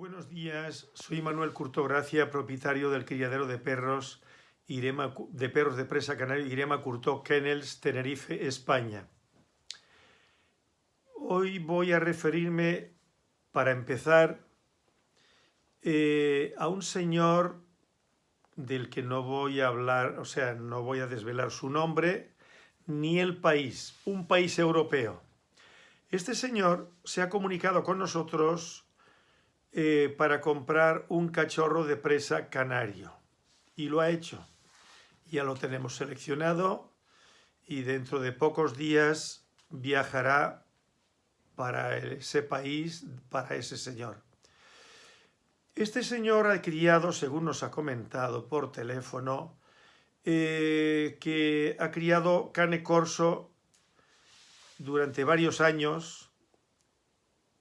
Buenos días, soy Manuel Curtogracia, propietario del criadero de perros Irema, de perros de presa canario Irema Curtó Kennels, Tenerife, España. Hoy voy a referirme, para empezar, eh, a un señor del que no voy a hablar, o sea, no voy a desvelar su nombre, ni el país, un país europeo. Este señor se ha comunicado con nosotros eh, para comprar un cachorro de presa canario. Y lo ha hecho. Ya lo tenemos seleccionado y dentro de pocos días viajará para ese país, para ese señor. Este señor ha criado, según nos ha comentado por teléfono, eh, que ha criado cane corso durante varios años,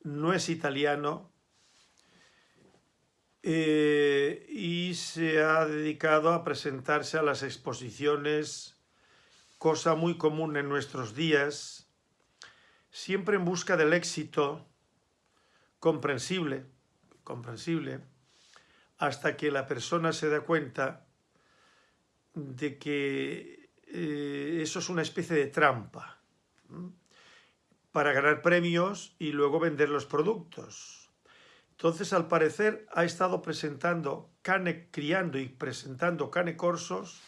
no es italiano, eh, y se ha dedicado a presentarse a las exposiciones, cosa muy común en nuestros días, siempre en busca del éxito comprensible, comprensible, hasta que la persona se da cuenta de que eh, eso es una especie de trampa para ganar premios y luego vender los productos. Entonces, al parecer, ha estado presentando cane, criando y presentando cane corsos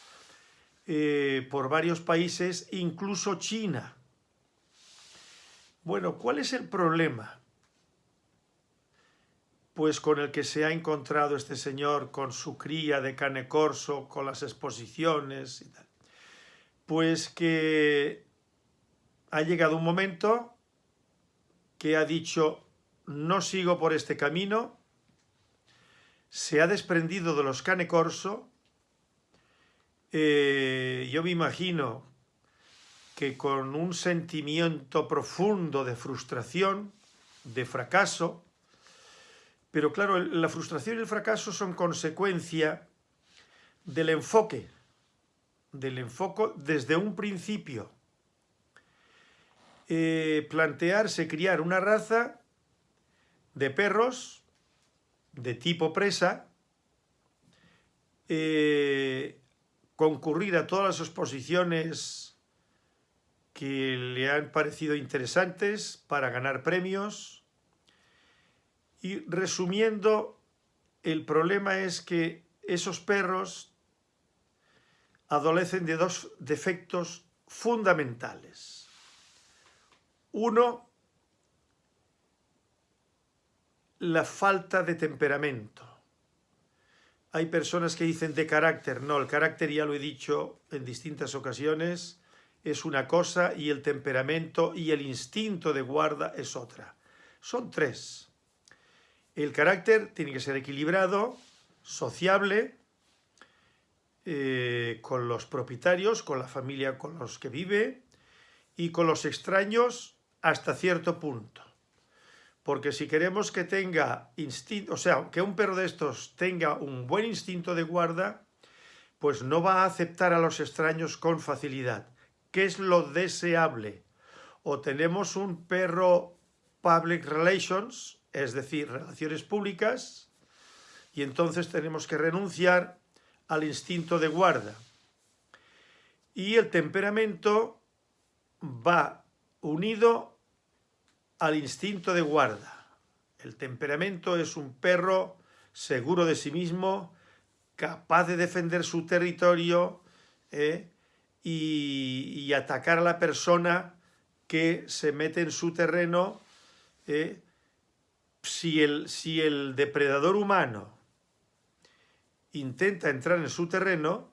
eh, por varios países, incluso China. Bueno, ¿cuál es el problema? Pues con el que se ha encontrado este señor con su cría de cane corso, con las exposiciones y tal. Pues que ha llegado un momento que ha dicho no sigo por este camino, se ha desprendido de los cane corso, eh, yo me imagino que con un sentimiento profundo de frustración, de fracaso, pero claro, la frustración y el fracaso son consecuencia del enfoque, del enfoque desde un principio. Eh, plantearse criar una raza de perros de tipo presa, eh, concurrir a todas las exposiciones que le han parecido interesantes para ganar premios y resumiendo, el problema es que esos perros adolecen de dos defectos fundamentales. Uno, la falta de temperamento. Hay personas que dicen de carácter. No, el carácter, ya lo he dicho en distintas ocasiones, es una cosa y el temperamento y el instinto de guarda es otra. Son tres. El carácter tiene que ser equilibrado, sociable, eh, con los propietarios, con la familia con los que vive y con los extraños hasta cierto punto. Porque si queremos que tenga instinto, o sea, que un perro de estos tenga un buen instinto de guarda, pues no va a aceptar a los extraños con facilidad. ¿Qué es lo deseable? O tenemos un perro public relations, es decir, relaciones públicas, y entonces tenemos que renunciar al instinto de guarda. Y el temperamento va unido al instinto de guarda. El temperamento es un perro seguro de sí mismo, capaz de defender su territorio ¿eh? y, atacar a la persona que se mete en su terreno. ¿eh? Si, el, si el depredador humano intenta entrar en su terreno,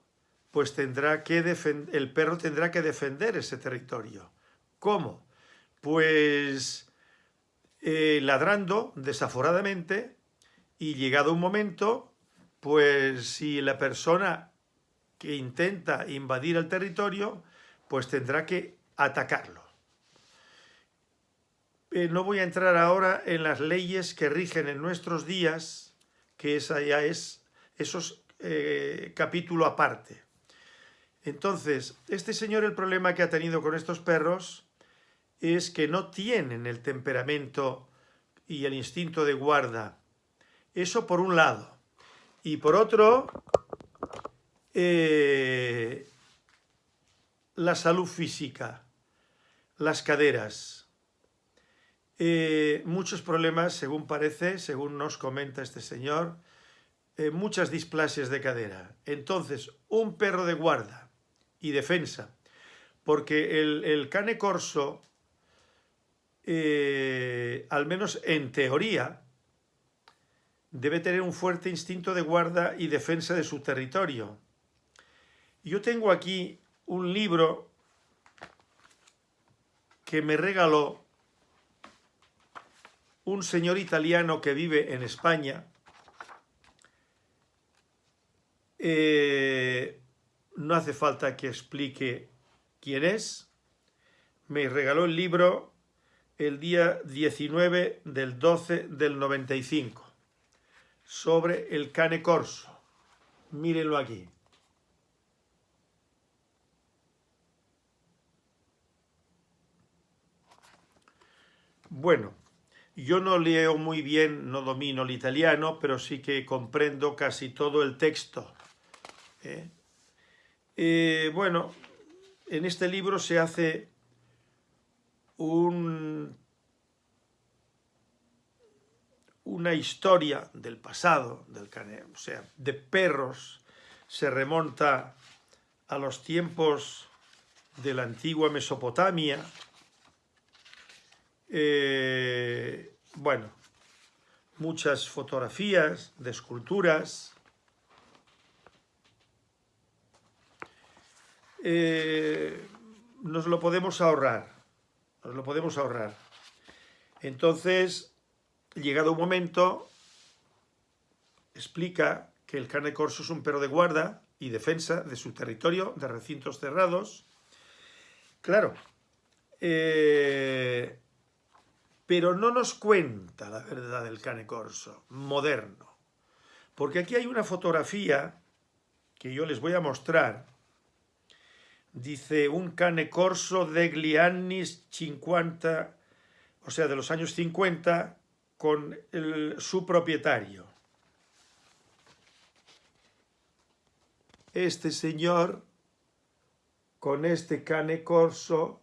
pues tendrá que el perro tendrá que defender ese territorio. ¿Cómo? Pues eh, ladrando desaforadamente y llegado un momento, pues si la persona que intenta invadir el territorio, pues tendrá que atacarlo. Eh, no voy a entrar ahora en las leyes que rigen en nuestros días, que esa ya es, esos eh, capítulo aparte. Entonces, este señor el problema que ha tenido con estos perros es que no tienen el temperamento y el instinto de guarda. Eso por un lado. Y por otro, eh, la salud física, las caderas. Eh, muchos problemas, según parece, según nos comenta este señor, eh, muchas displasias de cadera. Entonces, un perro de guarda y defensa, porque el, cane corso, eh, al menos en teoría, debe tener un fuerte instinto de guarda y defensa de su territorio. Yo tengo aquí un libro que me regaló un señor italiano que vive en España. Eh, no hace falta que explique quién es. Me regaló el libro el día 19 del 12 del 95 sobre el cane corso. Mírenlo aquí. Bueno, yo no leo muy bien, no domino el italiano, pero sí que comprendo casi todo el texto. ¿eh? Eh, bueno, en este libro se hace un, una historia del pasado, del o sea, de perros, se remonta a los tiempos de la antigua Mesopotamia, eh, bueno, muchas fotografías de esculturas. Eh, nos lo podemos ahorrar, nos lo podemos ahorrar. Entonces, llegado un momento, explica que el carne corso es un perro de guarda y defensa de su territorio, de recintos cerrados. Claro, eh, pero no nos cuenta la verdad del cane corso, moderno. Porque aquí hay una fotografía que yo les voy a mostrar. Dice un cane corso degli anni 50, o sea, de los años 50, con su propietario. Este señor, con este cane corso,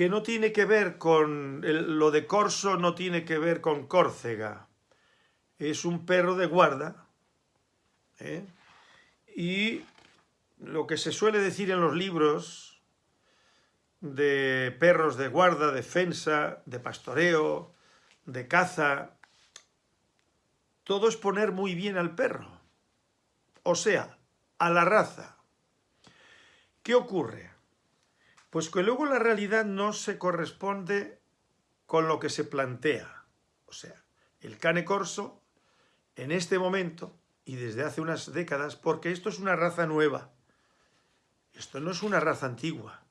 que no tiene que ver con, lo de Corso no tiene que ver con Córcega, es un perro de guarda, ¿eh? y lo que se suele decir en los libros de perros de guarda, defensa, de pastoreo, de caza, todo es poner muy bien al perro, o sea, a la raza. ¿Qué ocurre? Pues que luego la realidad no se corresponde con lo que se plantea. O sea, el cane corso, en este momento, y desde hace unas décadas, porque esto es una raza nueva, esto no es una raza antigua.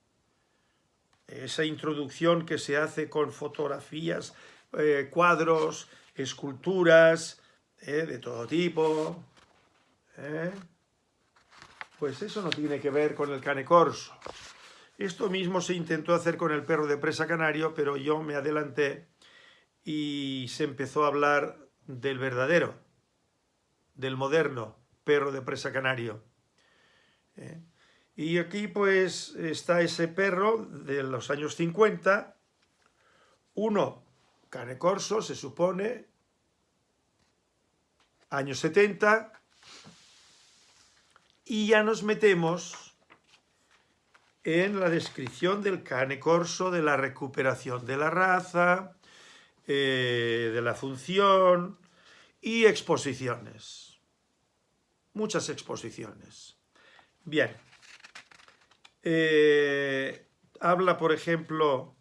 Esa introducción que se hace con fotografías, eh, cuadros, esculturas, eh, de todo tipo, eh, pues eso no tiene que ver con el cane corso. Esto mismo se intentó hacer con el perro de presa canario, pero yo me adelanté y se empezó a hablar del verdadero, del moderno perro de presa canario. ¿Eh? Y aquí pues está ese perro de los años 50, uno cane corso, se supone, años 70, y ya nos metemos en la descripción del cane corso, de la recuperación de la raza, eh, de la función y exposiciones. Muchas exposiciones. Bien. Eh, habla, por ejemplo,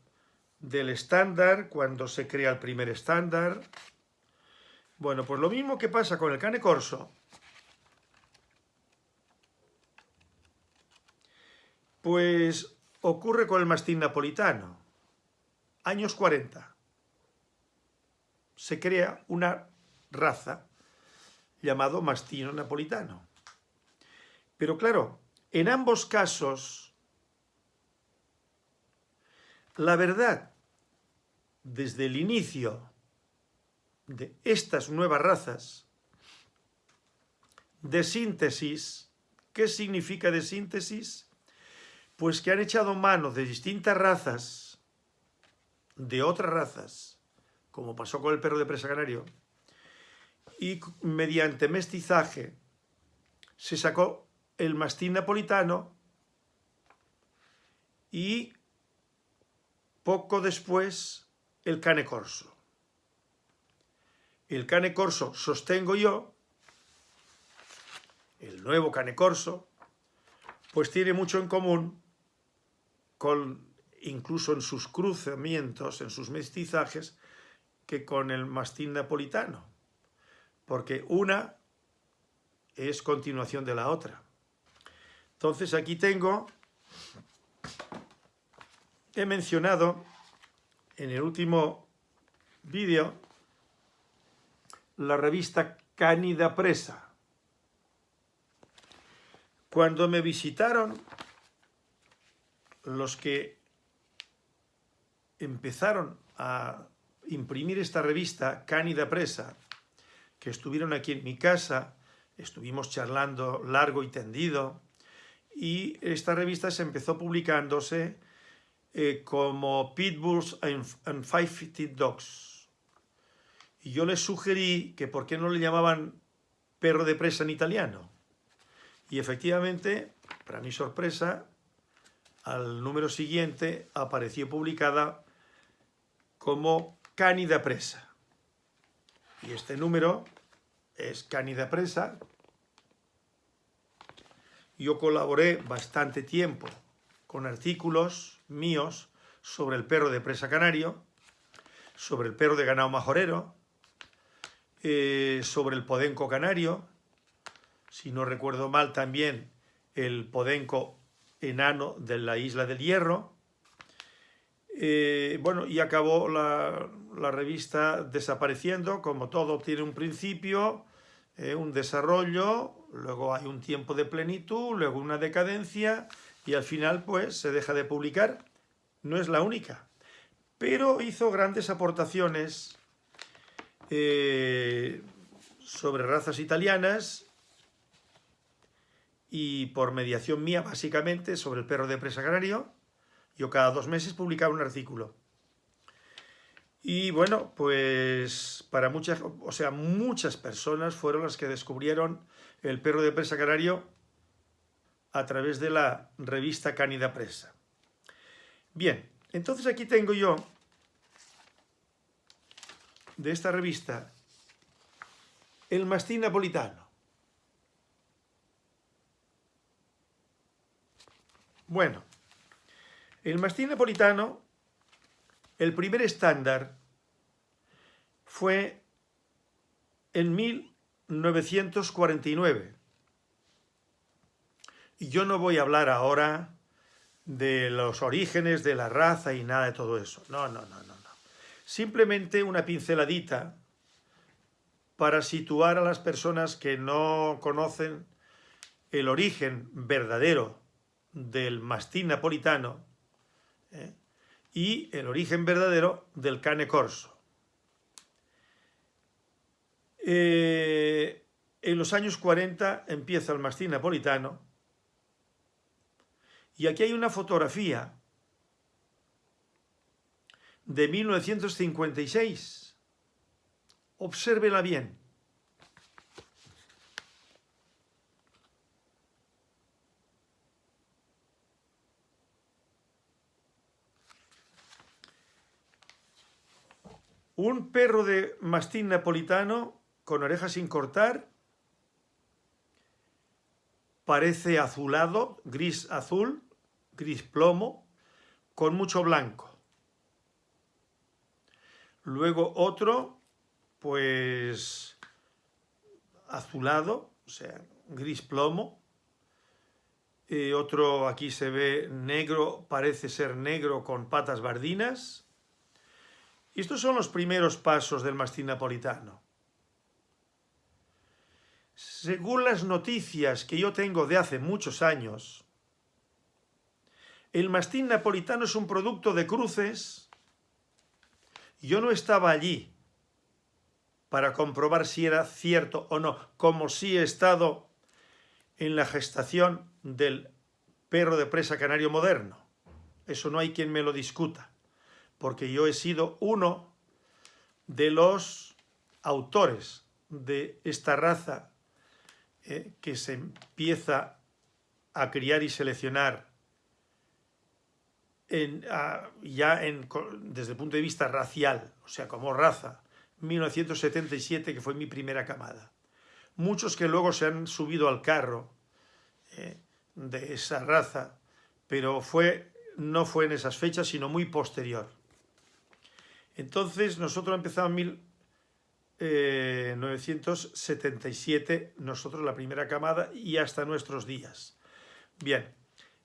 del estándar, cuando se crea el primer estándar. Bueno, pues lo mismo que pasa con el cane corso, Pues ocurre con el mastín napolitano. Años 40. Se crea una raza llamado mastino napolitano. Pero claro, en ambos casos, la verdad desde el inicio de estas nuevas razas de síntesis. ¿Qué significa de síntesis? Pues que han echado mano de distintas razas, de otras razas, como pasó con el perro de presa canario, y mediante mestizaje se sacó el mastín napolitano y poco después el cane corso. El cane corso sostengo yo, el nuevo cane corso, pues tiene mucho en común con, incluso en sus cruzamientos, en sus mestizajes, que con el mastín napolitano, porque una es continuación de la otra. Entonces aquí tengo, he mencionado en el último vídeo la revista Cánida Presa. Cuando me visitaron los que empezaron a imprimir esta revista Cánida Presa, que estuvieron aquí en mi casa, estuvimos charlando largo y tendido, y esta revista se empezó publicándose eh, como Pitbulls and, Five-Footed Dogs. Y yo les sugerí que por qué no le llamaban perro de presa en italiano. Y efectivamente, para mi sorpresa, al número siguiente apareció publicada como Canida Presa. Y este número es Canida Presa, yo colaboré bastante tiempo con artículos míos sobre el perro de presa canario, sobre el perro de ganado majorero, eh, sobre el podenco canario, si no recuerdo mal también el podenco enano de la isla del Hierro. Eh, bueno, y acabó la, la, revista desapareciendo, como todo tiene un principio, eh, un desarrollo, luego hay un tiempo de plenitud, luego una decadencia y al final pues se deja de publicar. No es la única, pero hizo grandes aportaciones eh, sobre razas italianas y por mediación mía básicamente sobre el perro de presa canario. Yo cada dos meses publicaba un artículo. Y bueno, pues para muchas, o sea, muchas personas fueron las que descubrieron el perro de presa canario a través de la revista Cánida Presa. Bien, entonces aquí tengo yo de esta revista el mastín napolitano. Bueno, el mastín napolitano el primer estándar fue en 1949. Y yo no voy a hablar ahora de los orígenes de la raza y nada de todo eso. No, no, no, no. no. Simplemente una pinceladita para situar a las personas que no conocen el origen verdadero del mastín napolitano, ¿eh? Y el origen verdadero del cane corso. Eh, en los años 40 empieza el mastín napolitano y aquí hay una fotografía de 1956. Obsérvela bien. Un perro de mastín napolitano con orejas sin cortar, parece azulado, gris azul, gris plomo, con mucho blanco. Luego otro, pues azulado, o sea, gris plomo. Eh, otro aquí se ve negro, parece ser negro con patas bardinas estos son los primeros pasos del mastín napolitano. Según las noticias que yo tengo de hace muchos años, el mastín napolitano es un producto de cruces Yo no estaba allí para comprobar si era cierto o no, como si he estado en la gestación del perro de presa canario moderno. Eso no hay quien me lo discuta, porque yo he sido uno de los autores de esta raza eh, que se empieza a criar y seleccionar ya desde el punto de vista racial, o sea, como raza, 1977, que fue mi primera camada. Muchos que luego se han subido al carro eh, de esa raza, pero no fue en esas fechas, sino muy posterior. Entonces, nosotros empezamos en 1977, eh, nosotros la primera camada, y hasta nuestros días. Bien,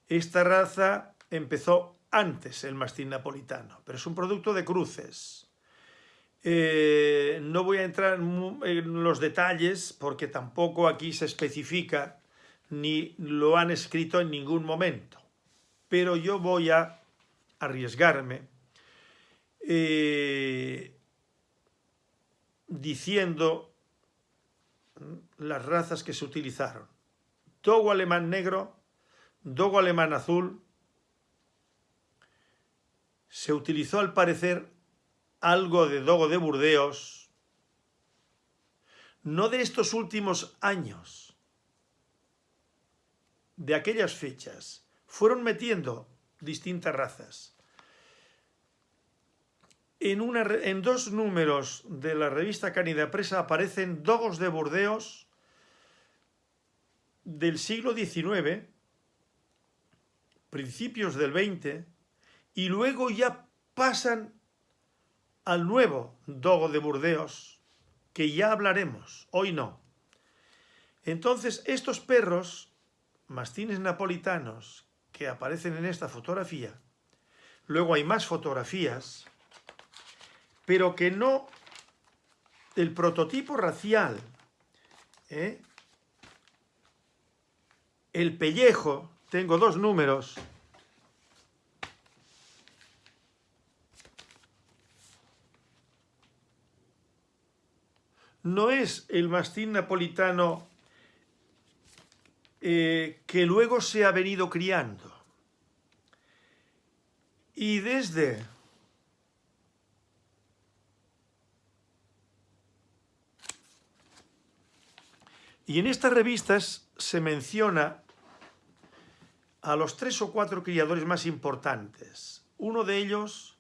esta raza empezó antes el mastín napolitano, pero es un producto de cruces. Eh, no voy a entrar en los detalles porque tampoco aquí se especifica ni lo han escrito en ningún momento. Pero yo voy a arriesgarme eh, diciendo las razas que se utilizaron. Dogo alemán negro, dogo alemán azul, se utilizó al parecer algo de dogo de Burdeos, no de estos últimos años, de aquellas fechas, fueron metiendo distintas razas. En, dos números de la revista Canida Presa aparecen dogos de Burdeos del siglo XIX, principios del XX, y luego ya pasan al nuevo dogo de Burdeos, que ya hablaremos, hoy no. Entonces, estos perros, mastines napolitanos, que aparecen en esta fotografía, luego hay más fotografías, pero que no el prototipo racial, ¿eh? el pellejo, tengo dos números, no es el mastín napolitano eh, que luego se ha venido criando. Y desde Y en estas revistas se menciona a los tres o cuatro criadores más importantes. Uno de ellos,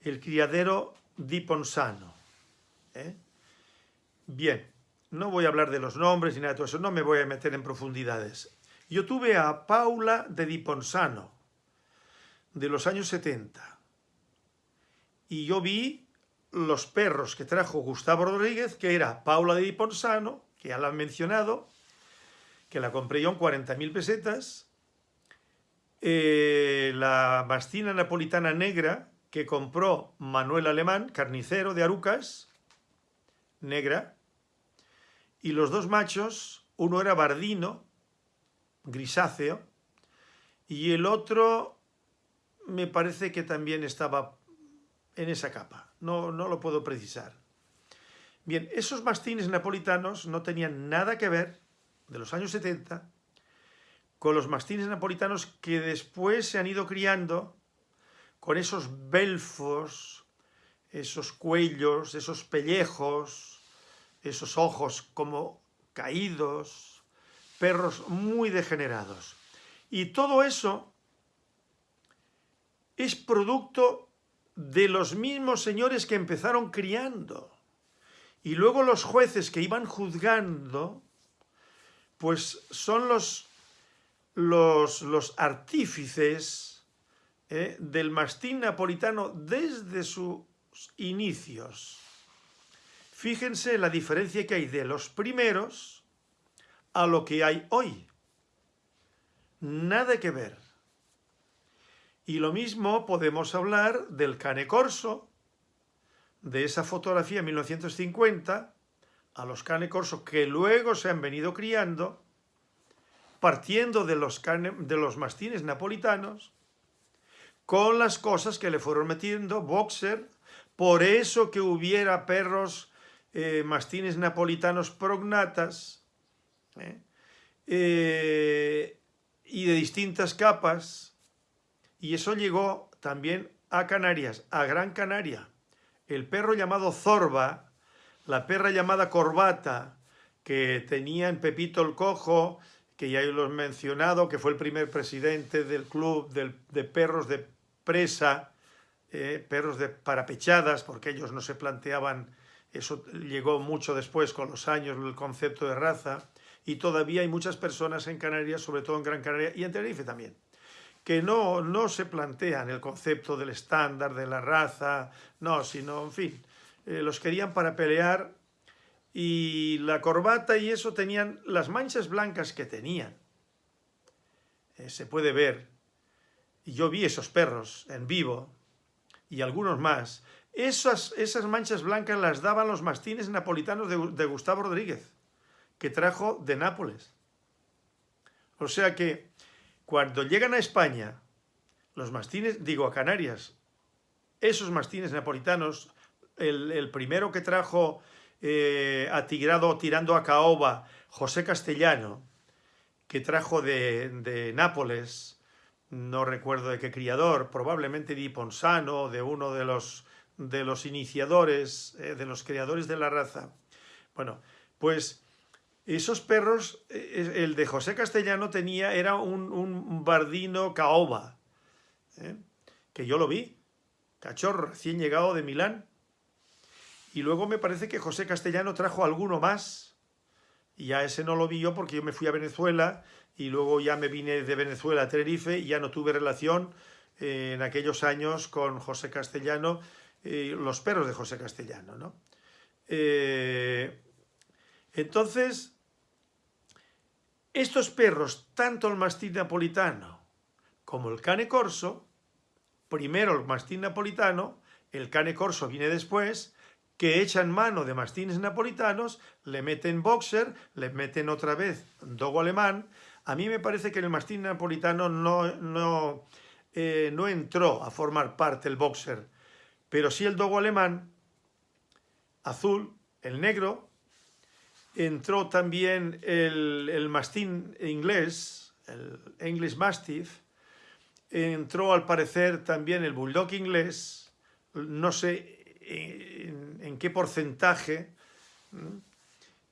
el criadero Di Ponsano. ¿eh? Bien, no voy a hablar de los nombres ni nada de todo eso, no me voy a meter en profundidades. Yo tuve a Paula de Diponsano, de los años 70, y yo vi los perros que trajo Gustavo Rodríguez, que era Paula de Diponsano, que ya la han mencionado, que la compré yo en 40.000 pesetas, eh, la mastina napolitana negra, que compró Manuel Alemán, carnicero de Arucas, negra, y los dos machos, uno era bardino, grisáceo, y el otro me parece que también estaba en esa capa, no, no lo puedo precisar. Bien, esos mastines napolitanos no tenían nada que ver, de los años 70, con los mastines napolitanos que después se han ido criando con esos belfos, esos cuellos, esos pellejos, esos ojos como caídos, perros muy degenerados. Y todo eso es producto de los mismos señores que empezaron criando. Y luego los jueces que iban juzgando, pues son los, los, los artífices ¿eh? del mastín napolitano desde sus inicios. Fíjense la diferencia que hay de los primeros a lo que hay hoy. Nada que ver. Y lo mismo podemos hablar del cane corso, de esa fotografía 1950, a los cane corso que luego se han venido criando, partiendo de los, de los mastines napolitanos, con las cosas que le fueron metiendo boxer, por eso que hubiera perros eh, mastines napolitanos prognatas ¿eh? Eh, y de distintas capas, y eso llegó también a Canarias, a Gran Canaria. El perro llamado Zorba, la perra llamada Corbata, que tenía en Pepito el Cojo, que ya lo he mencionado, que fue el primer presidente del club de perros de presa, eh, perros de parapechadas, porque ellos no se planteaban, eso llegó mucho después con los años, el concepto de raza, y todavía hay muchas personas en Canarias, sobre todo en Gran Canaria y en Tenerife también, que no, no se plantean el concepto del estándar, de la raza, no, sino, en fin, eh, los querían para pelear y la corbata y eso tenían las manchas blancas que tenían. Eh, se puede ver. Y yo vi esos perros en vivo y algunos más. Esas, esas manchas blancas las daban los mastines napolitanos de, de Gustavo Rodríguez, que trajo de Nápoles. O sea que cuando llegan a España, los mastines, digo a Canarias, esos mastines napolitanos, el, primero que trajo eh, atigrado tirando a caoba José Castellano, que trajo de, Nápoles, no recuerdo de qué criador, probablemente de Ponsano, de uno de los, de los iniciadores, eh, de los creadores de la raza. Bueno, pues esos perros, eh, el de José Castellano tenía, era un, un bardino caoba, que yo lo vi, cachorro recién llegado de Milán, y luego me parece que José Castellano trajo alguno más, y ya ese no lo vi yo porque yo me fui a Venezuela y luego ya me vine de Venezuela a Tenerife y ya no tuve relación eh, en aquellos años con José Castellano, eh, los perros de José Castellano. ¿no? Eh, entonces, estos perros, tanto el mastín napolitano como el cane corso, primero el mastín napolitano, el cane corso viene después, que echan mano de mastines napolitanos, le meten boxer, le meten otra vez dogo alemán. A mí me parece que el mastín napolitano no, no, eh, no entró a formar parte el boxer, pero sí el dogo alemán, azul, el negro, entró también el, el mastín inglés, el English Mastiff, entró al parecer también el bulldog inglés, no sé en, qué porcentaje,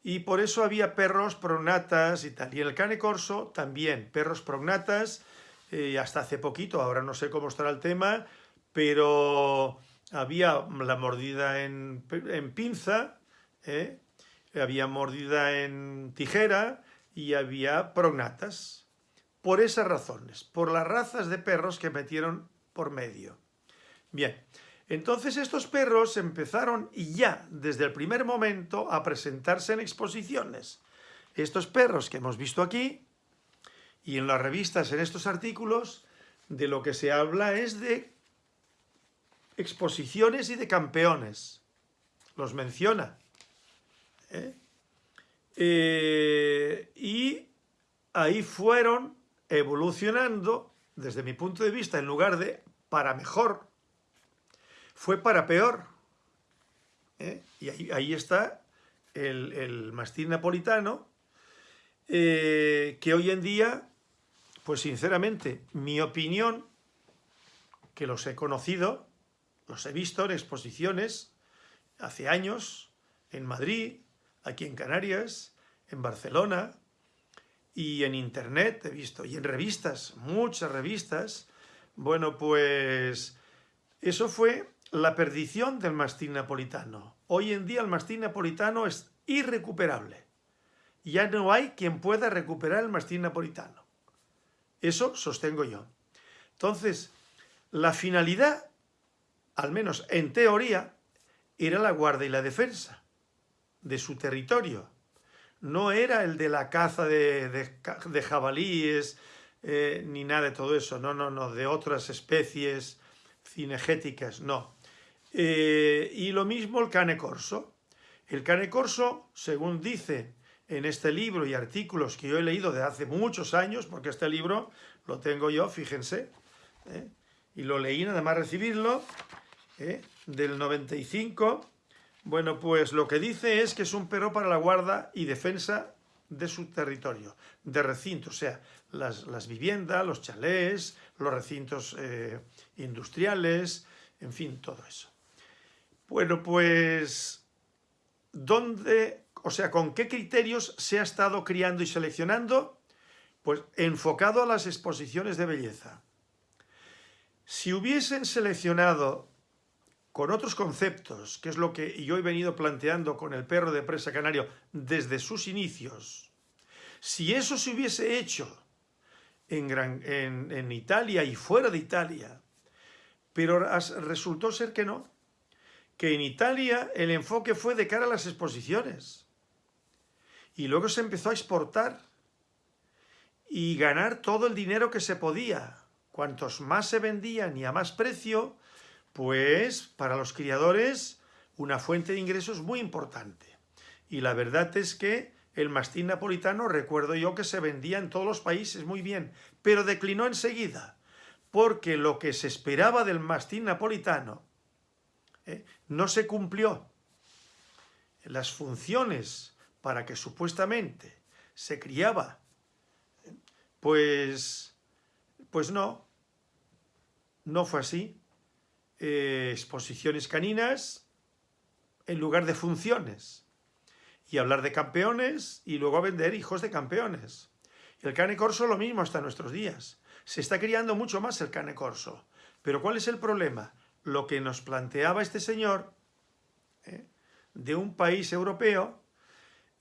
y por eso había perros prognatas y tal. Y en el cane corso también, perros prognatas, eh, hasta hace poquito, ahora no sé cómo estará el tema, pero había la mordida en, pinza, ¿eh? Había mordida en tijera y había prognatas. Por esas razones, por las razas de perros que metieron por medio. Bien, entonces estos perros empezaron ya desde el primer momento a presentarse en exposiciones. Estos perros que hemos visto aquí y en las revistas, en estos artículos, de lo que se habla es de exposiciones y de campeones. Los menciona. ¿Eh? Eh, y ahí fueron evolucionando, desde mi punto de vista, en lugar de para mejor, fue para peor. ¿eh? Y ahí, está el, mastín napolitano, que hoy en día, pues sinceramente, mi opinión, que los he conocido, los he visto en exposiciones hace años, en Madrid, aquí en Canarias, en Barcelona, y en internet he visto, y en revistas, muchas revistas, bueno, pues eso fue la perdición del mastín napolitano. Hoy en día el mastín napolitano es irrecuperable. Ya no hay quien pueda recuperar el mastín napolitano. Eso sostengo yo. Entonces, la finalidad, al menos en teoría, era la guarda y la defensa de su territorio. No era el de la caza de, jabalíes, eh, ni nada de todo eso. No, no, no, de otras especies cinegéticas, no. Eh, y lo mismo el cane corso. El cane corso, según dice en este libro y artículos que yo he leído de hace muchos años, porque este libro lo tengo yo, fíjense, ¿eh? y lo leí nada más recibirlo, ¿eh? del 95, bueno, pues lo que dice es que es un perro para la guarda y defensa de su territorio, de recinto, o sea, las, viviendas, los chalés, los recintos eh, industriales, en fin, todo eso. Bueno, pues, ¿dónde, o sea, con qué criterios se ha estado criando y seleccionando? Pues enfocado a las exposiciones de belleza. Si hubiesen seleccionado con otros conceptos, que es lo que yo he venido planteando con el perro de presa canario desde sus inicios, si eso se hubiese hecho en, en Italia y fuera de Italia, pero resultó ser que no, que en Italia el enfoque fue de cara a las exposiciones y luego se empezó a exportar y ganar todo el dinero que se podía. Cuantos más se vendían y a más precio, pues para los criadores una fuente de ingresos muy importante. Y la verdad es que el mastín napolitano recuerdo yo que se vendía en todos los países muy bien, pero declinó enseguida, porque lo que se esperaba del mastín napolitano eh, no se cumplió. Las funciones para que supuestamente se criaba, pues, pues no, no fue así. Eh, exposiciones caninas en lugar de funciones. Y hablar de campeones y luego vender hijos de campeones. El cane corso lo mismo hasta nuestros días. Se está criando mucho más el cane corso. Pero ¿cuál es el problema? Lo que nos planteaba este señor ¿eh? de un país europeo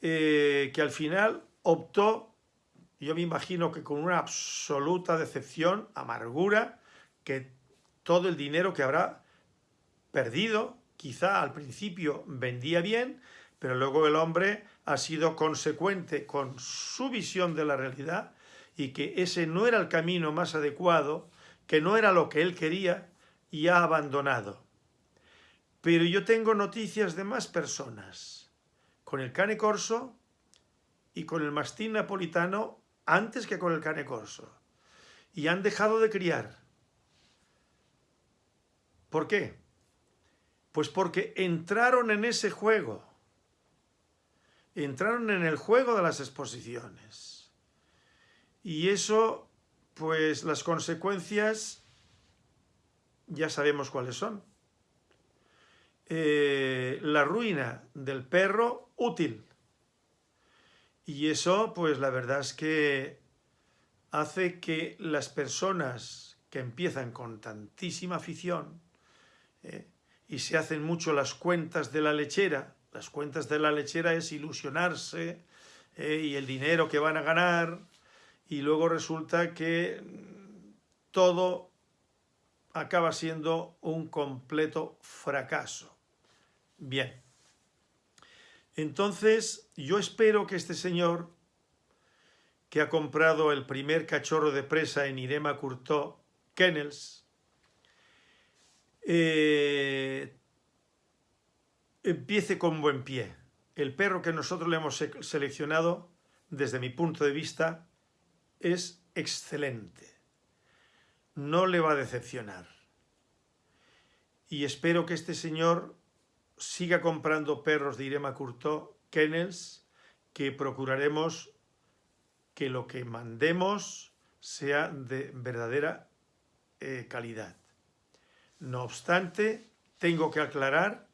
eh, que al final optó, yo me imagino que con una absoluta decepción, amargura, que todo el dinero que habrá perdido. Quizá al principio vendía bien, pero luego el hombre ha sido consecuente con su visión de la realidad y que ese no era el camino más adecuado, que no era lo que él quería y ha abandonado. Pero yo tengo noticias de más personas, con el cane corso y con el mastín napolitano antes que con el cane corso, y han dejado de criar ¿Por qué? Pues porque entraron en ese juego. Entraron en el juego de las exposiciones. Y eso, pues las consecuencias ya sabemos cuáles son. Eh, la ruina del perro útil. Y eso, pues la verdad es que hace que las personas que empiezan con tantísima afición, ¿eh? y se hacen mucho las cuentas de la lechera. Las cuentas de la lechera es ilusionarse ¿eh? y el dinero que van a ganar y luego resulta que todo acaba siendo un completo fracaso. Bien. Entonces, yo espero que este señor, que ha comprado el primer cachorro de presa en Irema Curtó, Kennels, eh, empiece con buen pie. El perro que nosotros le hemos seleccionado, desde mi punto de vista, es excelente. No le va a decepcionar. Y espero que este señor siga comprando perros de Irema Curto, kennels, que procuraremos que lo que mandemos sea de verdadera eh, calidad. No obstante, tengo que aclarar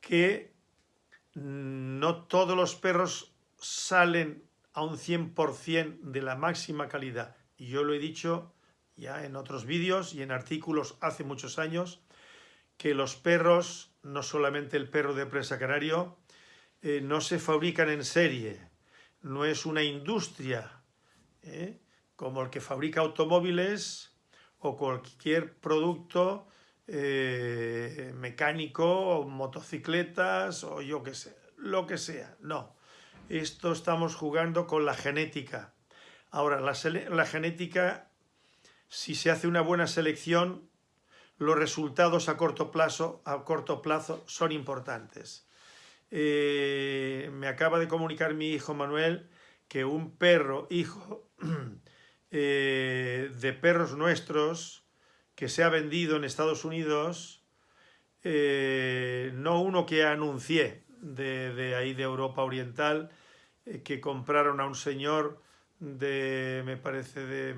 que no todos los perros salen a un 100% de la máxima calidad. Y yo lo he dicho ya en otros vídeos y en artículos hace muchos años, que los perros, no solamente el perro de presa canario, eh, no se fabrican en serie. No es una industria ¿eh? como el que fabrica automóviles o cualquier producto eh, mecánico, o motocicletas o yo qué sé, lo que sea. No, esto estamos jugando con la genética. Ahora, la, la genética, si se hace una buena selección, los resultados a corto plazo, a corto plazo son importantes. Eh, me acaba de comunicar mi hijo Manuel que un perro, hijo Eh, de perros nuestros que se ha vendido en Estados Unidos eh, no uno que anuncié de, ahí de Europa Oriental, eh, que compraron a un señor de, me parece, de,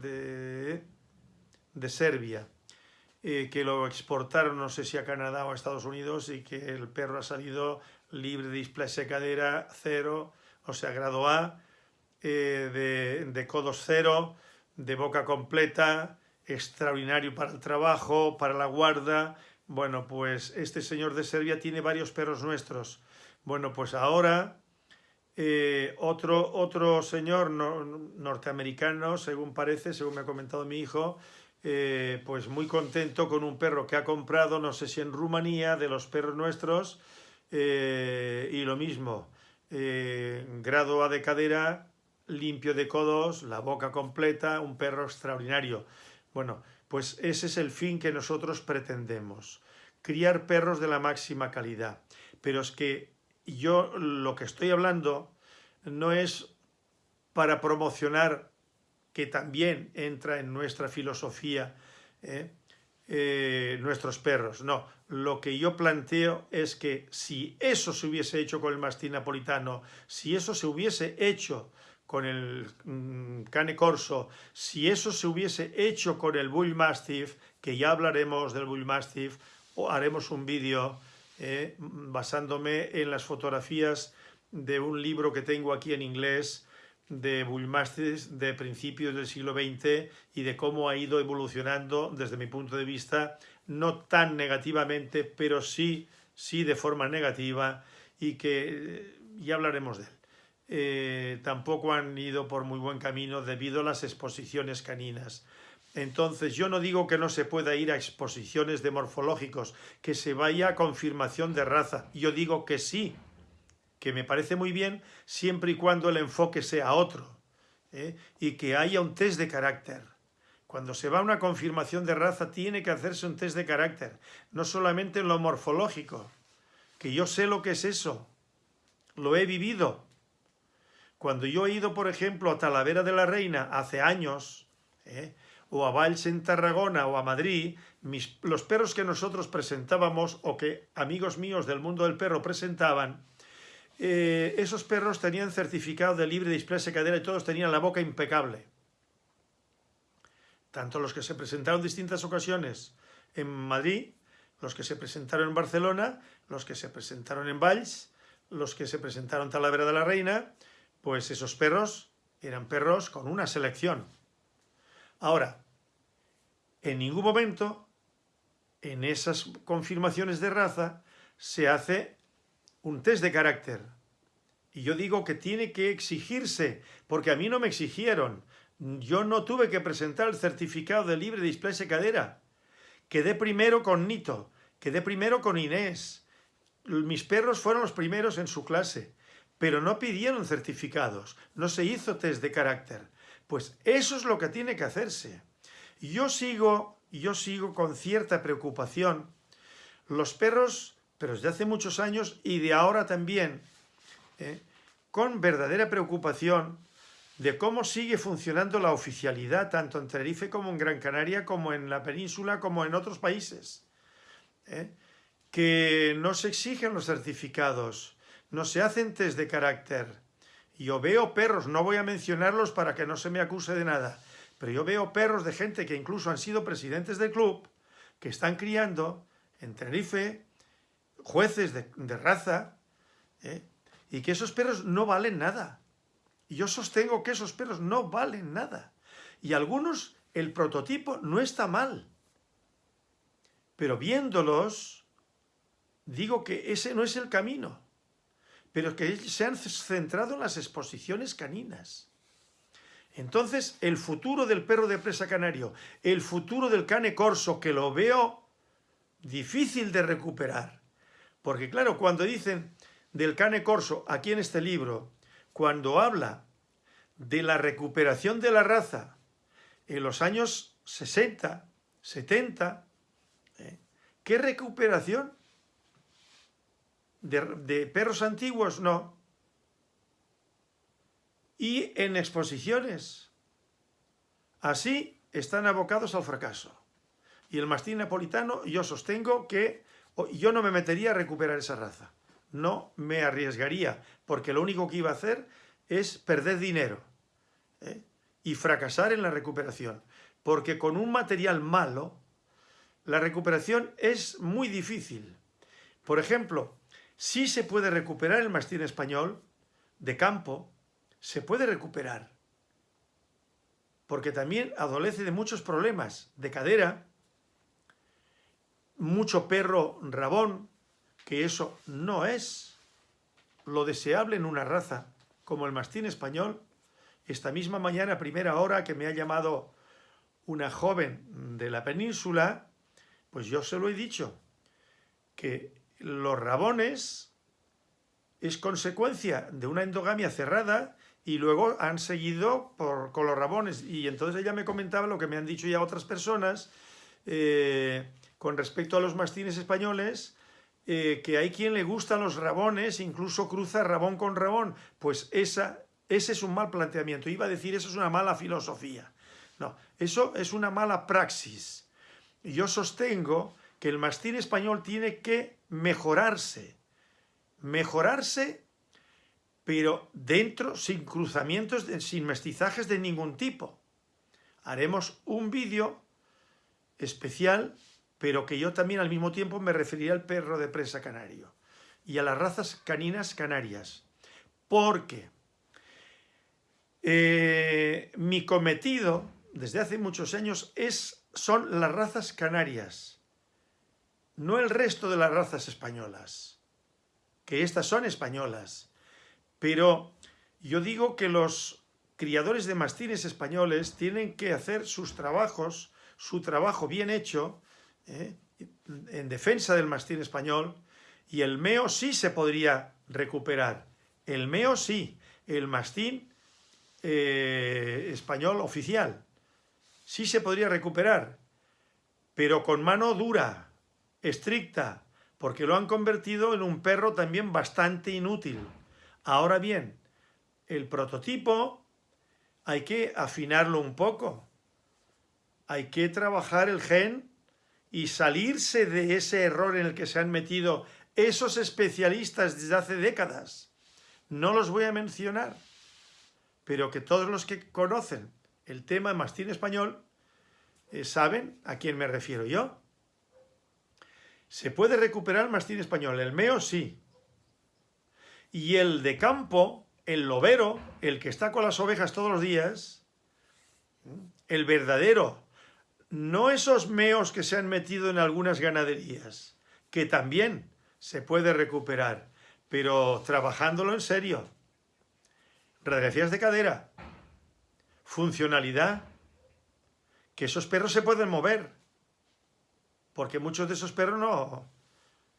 de, de Serbia, que lo exportaron, no sé si a Canadá o a Estados Unidos, y que el perro ha salido libre de displasia cadera cero, o sea, grado A, de, de codos cero, de boca completa, extraordinario para el trabajo, para la guarda. Bueno, pues este señor de Serbia tiene varios perros nuestros. Bueno, pues ahora eh, otro, otro señor norteamericano, según parece, según me ha comentado mi hijo, eh, pues muy contento con un perro que ha comprado, no sé si en Rumanía, de los perros nuestros, eh, y lo mismo, grado A de cadera, limpio de codos, la boca completa, un perro extraordinario. Bueno, pues ese es el fin que nosotros pretendemos, criar perros de la máxima calidad. Pero es que yo lo que estoy hablando no es para promocionar, que también entra en nuestra filosofía, ¿eh? Eh, nuestros perros. No, lo que yo planteo es que si eso se hubiese hecho con el mastín napolitano, si eso se hubiese hecho con el mm, Cane Corso, si eso se hubiese hecho con el Bull Mastiff, que ya hablaremos del Bull Mastiff, o haremos un vídeo eh, basándome en las fotografías de un libro que tengo aquí en inglés de Bull Mastiff de principios del siglo XX y de cómo ha ido evolucionando desde mi punto de vista, no tan negativamente, pero sí, sí de forma negativa y que eh, ya hablaremos de él. Eh, tampoco han ido por muy buen camino debido a las exposiciones caninas. Entonces yo no digo que no se pueda ir a exposiciones de morfológicos, que se vaya a confirmación de raza. Yo digo que sí, que me parece muy bien siempre y cuando el enfoque sea otro ¿eh? y que haya un test de carácter. Cuando se va a una confirmación de raza tiene que hacerse un test de carácter, no solamente en lo morfológico, que yo sé lo que es eso, lo he vivido, cuando yo he ido, por ejemplo, a Talavera de la Reina hace años, ¿eh? o a Valls en Tarragona o a Madrid, los perros que nosotros presentábamos o que amigos míos del mundo del perro presentaban, eh, esos perros tenían certificado de libre displasia cadera y todos tenían la boca impecable. Tanto los que se presentaron en distintas ocasiones en Madrid, los que se presentaron en Barcelona, los que se presentaron en Valls, los que se presentaron en Talavera de la Reina, pues esos perros eran perros con una selección. Ahora, en ningún momento en esas confirmaciones de raza se hace un test de carácter. Y yo digo que tiene que exigirse, porque a mí no me exigieron. Yo no tuve que presentar el certificado de libre displasia cadera. Quedé primero con Nito, quedé primero con Inés. Mis perros fueron los primeros en su clase pero no pidieron certificados, no se hizo test de carácter. Pues eso es lo que tiene que hacerse. Yo sigo, yo sigo con cierta preocupación los perros, pero desde hace muchos años y de ahora también, ¿eh? con verdadera preocupación de cómo sigue funcionando la oficialidad tanto en Tenerife como en Gran Canaria, como en la península, como en otros países. ¿eh? Que no se exigen los certificados, no se hacen test de carácter. Yo veo perros, no voy a mencionarlos para que no se me acuse de nada, pero yo veo perros de gente que incluso han sido presidentes del club, que están criando en Tenerife, jueces de, raza, ¿eh? y que esos perros no valen nada. Y yo sostengo que esos perros no valen nada. Y algunos, el prototipo no está mal. Pero viéndolos, digo que ese no es el camino pero que se han centrado en las exposiciones caninas. Entonces, el futuro del perro de presa canario, el futuro del cane corso, que lo veo difícil de recuperar. Porque claro, cuando dicen del cane corso, aquí en este libro, cuando habla de la recuperación de la raza en los años 60, 70, ¿eh? ¿qué recuperación? De, perros antiguos, no. Y en exposiciones. Así están abocados al fracaso. Y el mastín napolitano yo sostengo que yo no me metería a recuperar esa raza. No me arriesgaría, porque lo único que iba a hacer es perder dinero ¿eh? y fracasar en la recuperación. Porque con un material malo, la recuperación es muy difícil. Por ejemplo, si se puede recuperar el mastín español de campo, se puede recuperar. Porque también adolece de muchos problemas de cadera, mucho perro rabón, que eso no es lo deseable en una raza como el mastín español. Esta misma mañana, primera hora, que me ha llamado una joven de la península, pues yo se lo he dicho, que los rabones es consecuencia de una endogamia cerrada y luego han seguido por, con los rabones. Y entonces ella me comentaba lo que me han dicho ya otras personas eh, con respecto a los mastines españoles, eh, que hay quien le gustan los rabones, incluso cruza rabón con rabón. Pues esa, ese es un mal planteamiento. Iba a decir, eso es una mala filosofía. No, eso es una mala praxis. Yo sostengo que el mastín español tiene que mejorarse. Mejorarse, pero dentro, sin cruzamientos, sin mestizajes de ningún tipo. Haremos un vídeo especial, pero que yo también al mismo tiempo me referiré al perro de presa canario y a las razas caninas canarias. Porque eh, mi cometido desde hace muchos años es, son las razas canarias, no el resto de las razas españolas, que estas son españolas. Pero yo digo que los criadores de mastines españoles tienen que hacer sus trabajos su trabajo bien hecho ¿eh? en defensa del mastín español y el meo sí se podría recuperar. El meo sí, el mastín eh, español oficial sí se podría recuperar, pero con mano dura, estricta, porque lo han convertido en un perro también bastante inútil. Ahora bien, el prototipo hay que afinarlo un poco, hay que trabajar el gen y salirse de ese error en el que se han metido esos especialistas desde hace décadas. No los voy a mencionar, pero que todos los que conocen el tema de mastín español eh, saben a quién me refiero yo. Se puede recuperar el mastín español, el meo sí. Y el de campo, el lobero, el que está con las ovejas todos los días, el verdadero. No esos meos que se han metido en algunas ganaderías, que también se puede recuperar, pero trabajándolo en serio. Radiografías de cadera, funcionalidad, que esos perros se pueden mover, porque muchos de esos perros no,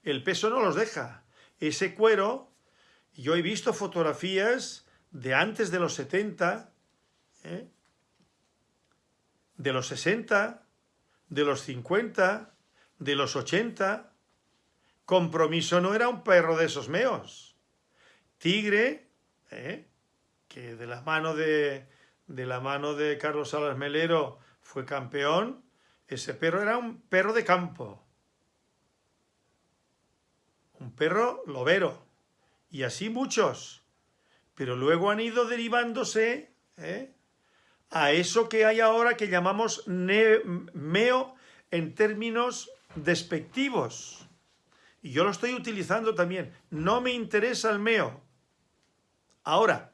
el peso no los deja. Ese cuero, yo he visto fotografías de antes de los 70, ¿eh? de los 60, de los 50, de los 80. Compromiso no era un perro de esos meos. Tigre, ¿eh? que de la mano de, de la mano de Carlos Salas Melero fue campeón, ese perro era un perro de campo. Un perro lobero. Y así muchos. Pero luego han ido derivándose ¿eh? a eso que hay ahora que llamamos meo en términos despectivos. Y yo lo estoy utilizando también. No me interesa el meo. Ahora,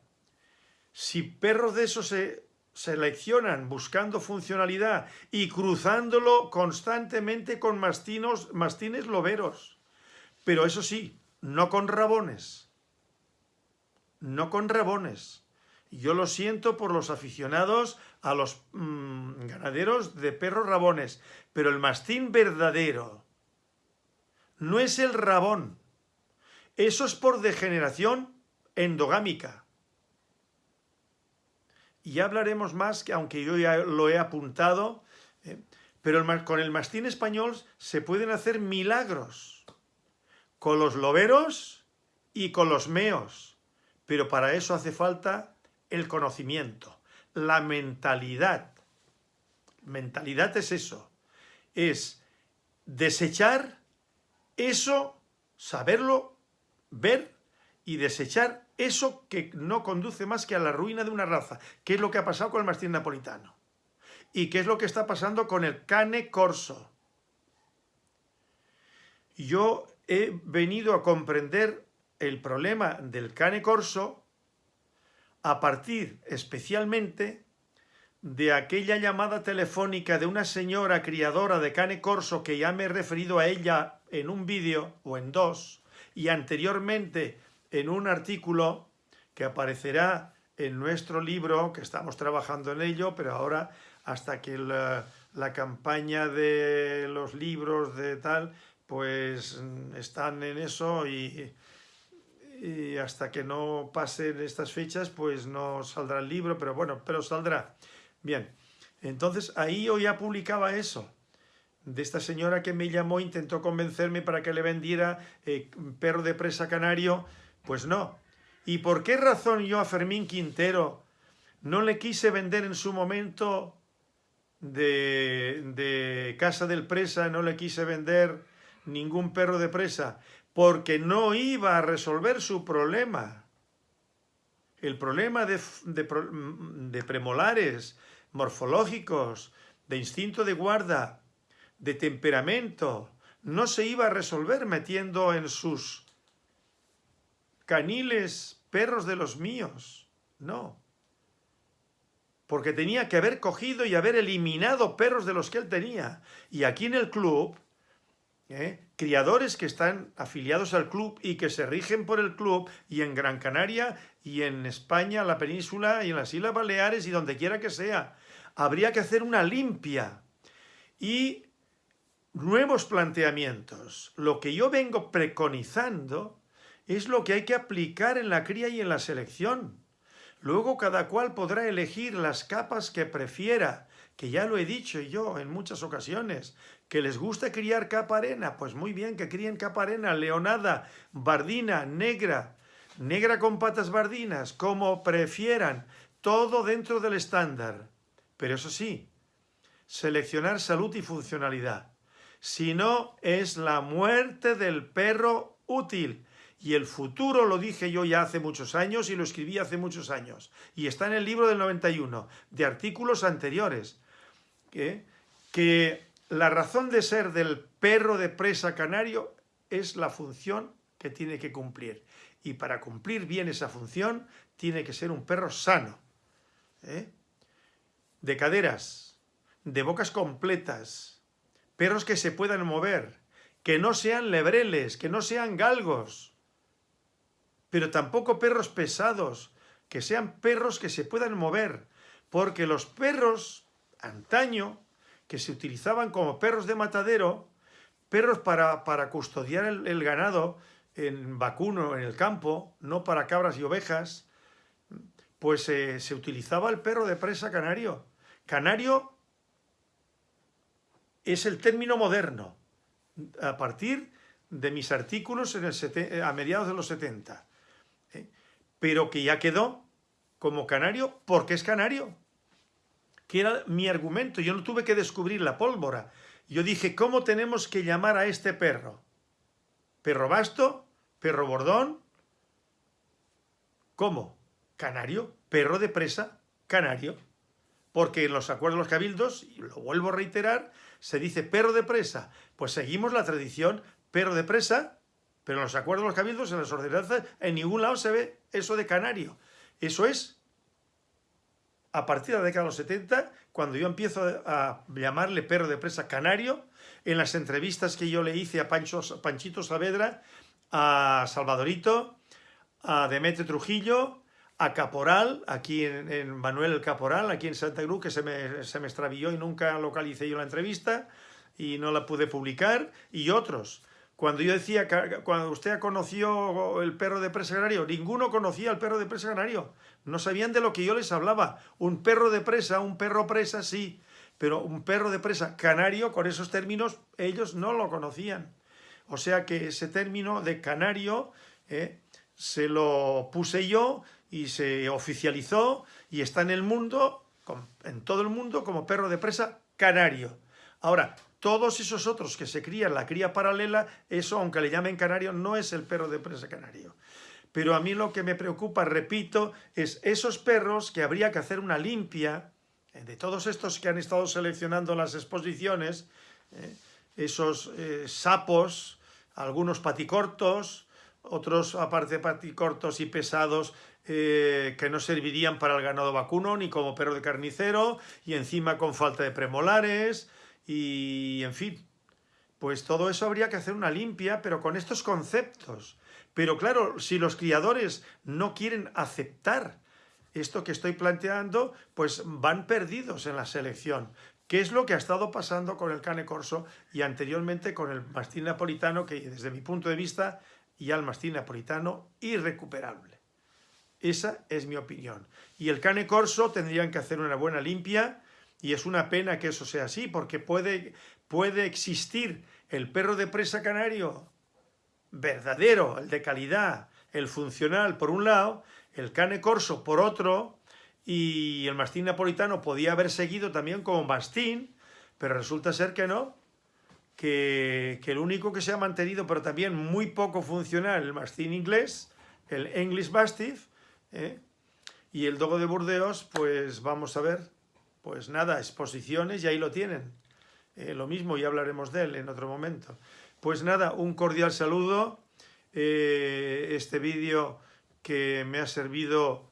si perros de esos se seleccionan buscando funcionalidad y cruzándolo constantemente con mastinos, mastines loberos, pero eso sí, no con rabones. No con rabones yo lo siento por los aficionados a los mm, ganaderos de perros rabones, pero el mastín verdadero no es el rabón. Eso es por degeneración endogámica. Y ya hablaremos más, que aunque yo ya lo he apuntado, ¿eh? pero con el mastín español se pueden hacer milagros. Con los loberos y con los meos. Pero para eso hace falta el conocimiento, la mentalidad. Mentalidad es eso, es desechar eso, saberlo, ver y desechar eso que no conduce más que a la ruina de una raza, que es lo que ha pasado con el mastín napolitano. Y qué es lo que está pasando con el cane corso. Yo he venido a comprender el problema del cane corso a partir especialmente de aquella llamada telefónica de una señora criadora de cane corso que ya me he referido a ella en un vídeo o en dos y anteriormente en un artículo que aparecerá en nuestro libro, que estamos trabajando en ello, pero ahora hasta que la, campaña de los libros de tal, pues están en eso y, hasta que no pasen estas fechas, pues no saldrá el libro, pero bueno, pero saldrá. Bien, entonces ahí yo ya publicaba eso, de esta señora que me llamó, intentó convencerme para que le vendiera eh, perro de presa canario, pues no. ¿Y por qué razón yo a Fermín Quintero no le quise vender en su momento de, de Casa del Presa, no le quise vender ningún perro de presa? Porque no iba a resolver su problema. El problema de, de premolares, morfológicos, de instinto de guarda, de temperamento, no se iba a resolver metiendo en sus caniles perros de los míos, no. Porque tenía que haber cogido y haber eliminado perros de los que él tenía. Y aquí en el club, ¿eh? criadores que están afiliados al club y que se rigen por el club, y en Gran Canaria, y en España, la península, y en las Islas Baleares, y donde quiera que sea, habría que hacer una limpia y nuevos planteamientos. Lo que yo vengo preconizando es lo que hay que aplicar en la cría y en la selección. Luego cada cual podrá elegir las capas que prefiera, que ya lo he dicho yo en muchas ocasiones, que les gusta criar capa arena, pues muy bien, que críen capa arena, leonada, bardina, negra, negra con patas bardinas, como prefieran, todo dentro del estándar. Pero eso sí, seleccionar salud y funcionalidad. Si no, es la muerte del perro útil. Y el futuro lo dije yo ya hace muchos años y lo escribí hace muchos años. Y está en el libro del 91, de artículos anteriores. Que la razón de ser del perro de presa canario es la función que tiene que cumplir. Y para cumplir bien esa función, tiene que ser un perro sano. ¿eh? de caderas, de bocas completas, perros que se puedan mover, que no sean lebreles, que no sean galgos, pero tampoco perros pesados, que sean perros que se puedan mover, porque los perros, antaño, que se utilizaban como perros de matadero, perros para, para custodiar el, ganado en vacuno, en el campo, no para cabras y ovejas, pues eh, se utilizaba el perro de presa canario, Canario es el término moderno, a partir de mis artículos en el a mediados de los 70, ¿eh? Pero que ya quedó como canario porque es canario, que era mi argumento, yo no tuve que descubrir la pólvora, yo dije, ¿cómo tenemos que llamar a este perro? ¿Perro basto? ¿Perro bordón? ¿Cómo? Canario, perro de presa, canario porque en los acuerdos de los cabildos, y lo vuelvo a reiterar, se dice perro de presa. Pues seguimos la tradición perro de presa, pero en los acuerdos de los cabildos, en las ordenanzas, en ningún lado se ve eso de canario. Eso es a partir de la década de los 70, cuando yo empiezo a llamarle perro de presa canario, en las entrevistas que yo le hice a Panchito Saavedra, a Salvadorito, a Demetrio Trujillo, a Caporal, aquí en, Manuel Caporal, aquí en Santa Cruz, que se me, se me extravió y nunca localicé yo la entrevista y no la pude publicar, y otros. Cuando yo decía, cuando usted conoció el perro de presa canario, ninguno conocía el perro de presa canario. No sabían de lo que yo les hablaba. Un perro de presa, un perro presa, sí, pero un perro de presa canario, con esos términos, ellos no lo conocían. O sea que ese término de canario eh, se lo puse yo y se oficializó y está en el mundo, en todo el mundo, como perro de presa canario. Ahora, Todos esos otros que se crían, la cría paralela, eso, aunque le llamen canario, no es el perro de presa canario. Pero a mí lo que me preocupa, repito, es esos perros que habría que hacer una limpia, eh, de todos estos que han estado seleccionando las exposiciones, eh, esos eh, sapos, algunos paticortos, otros aparte paticortos y pesados que no servirían para el ganado vacuno ni como perro de carnicero y encima con falta de premolares y en fin, pues todo eso habría que hacer una limpia, pero con estos conceptos. Pero claro, si los criadores no quieren aceptar esto que estoy planteando, pues van perdidos en la selección. ¿Qué es lo que ha estado pasando con el cane corso y anteriormente con el mastín napolitano, que desde mi punto de vista, ya el mastín napolitano, irrecuperable? Esa es mi opinión. Y el cane corso tendrían que hacer una buena limpia, y es una pena que eso sea así, porque puede, puede existir el perro de presa canario verdadero, el de calidad, el funcional por un lado, el cane corso por otro, y el mastín napolitano podía haber seguido también como mastín, pero resulta ser que no, que, el único que se ha mantenido, pero también muy poco funcional, el mastín inglés, el English Mastiff, ¿eh? y el dogo de Burdeos, pues vamos a ver, pues nada, exposiciones y ahí lo tienen. Eh, lo mismo, ya hablaremos de él en otro momento. Pues nada, un cordial saludo. Eh, este vídeo que me ha servido,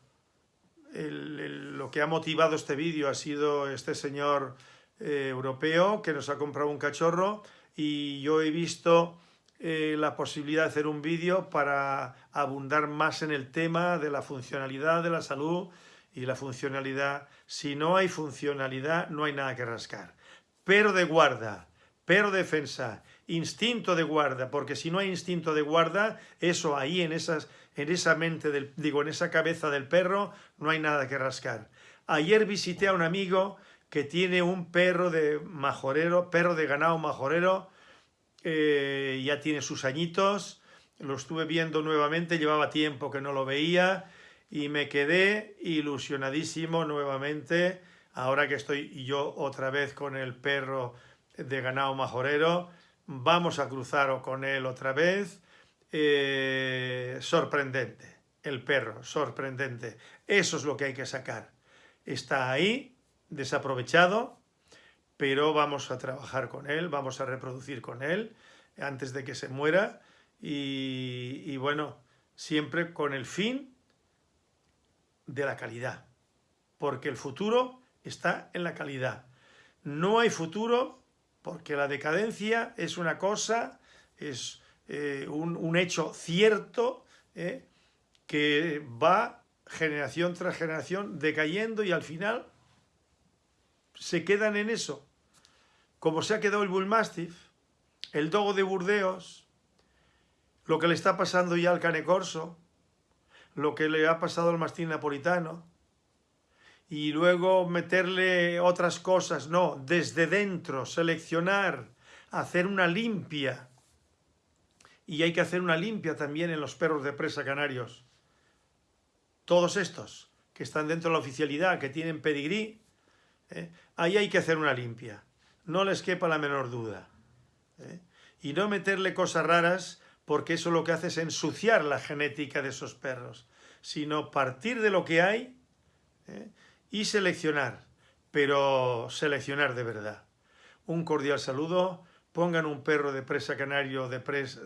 lo que ha motivado este vídeo ha sido este señor eh, europeo que nos ha comprado un cachorro y yo he visto la posibilidad de hacer un vídeo para abundar más en el tema de la funcionalidad de la salud y la funcionalidad. Si no hay funcionalidad, no hay nada que rascar. Pero de guarda, pero defensa, instinto de guarda, porque si no hay instinto de guarda, eso ahí en, esas, en esa mente, del, digo, en esa cabeza del perro, no hay nada que rascar. Ayer visité a un amigo que tiene un perro de majorero, perro de ganado majorero, eh, ya tiene sus añitos, lo estuve viendo nuevamente, llevaba tiempo que no lo veía, y me quedé ilusionadísimo nuevamente, ahora que estoy yo otra vez con el perro de ganado majorero, vamos a cruzar con él otra vez, eh, sorprendente, el perro, sorprendente, eso es lo que hay que sacar, está ahí, desaprovechado, pero vamos a trabajar con él, vamos a reproducir con él antes de que se muera. Y, y bueno, siempre con el fin de la calidad, porque el futuro está en la calidad. No hay futuro porque la decadencia es una cosa, es eh, un, hecho cierto eh, que va generación tras generación decayendo y al final se quedan en eso. Como se ha quedado el Bullmastiff, el Dogo de Burdeos, lo que le está pasando ya al Cane Corso, lo que le ha pasado al mastín napolitano y luego meterle otras cosas, no, desde dentro, seleccionar, hacer una limpia. Y hay que hacer una limpia también en los perros de presa canarios. Todos estos que están dentro de la oficialidad, que tienen pedigrí, ¿eh? ahí hay que hacer una limpia. No les quepa la menor duda. ¿eh? Y no meterle cosas raras porque eso lo que hace es ensuciar la genética de esos perros, sino partir de lo que hay ¿eh? y seleccionar, pero seleccionar de verdad. Un cordial saludo, pongan un perro de presa canario de,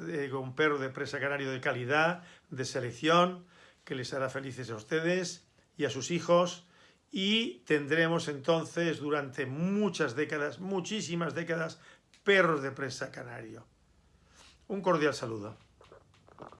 eh, un perro de presa canario de calidad, de selección, que les hará felices a ustedes y a sus hijos, y tendremos entonces durante muchas décadas, muchísimas décadas, perros de presa canario. Un cordial saludo.